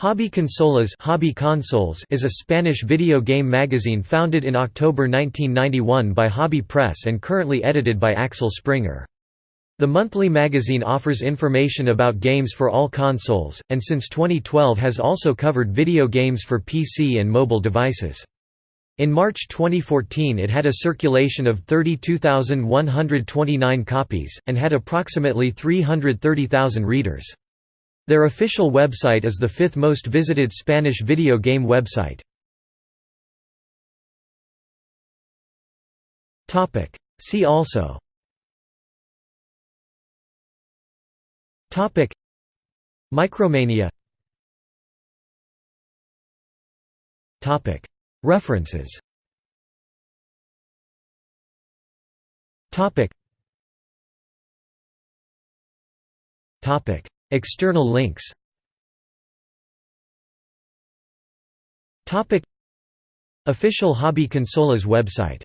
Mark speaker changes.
Speaker 1: Hobby Consolas Hobby Consolas is a Spanish video game magazine founded in October 1991 by Hobby Press and currently edited by Axel Springer. The monthly magazine offers information about games for all consoles, and since 2012 has also covered video games for PC and mobile devices. In March 2014 it had a circulation of 32,129 copies, and had approximately 330,000 readers. Their official website is the fifth most visited Spanish video game website. See also. Topic. Micromania. Topic. References. Topic. Topic External links. Official Hobby Consolas website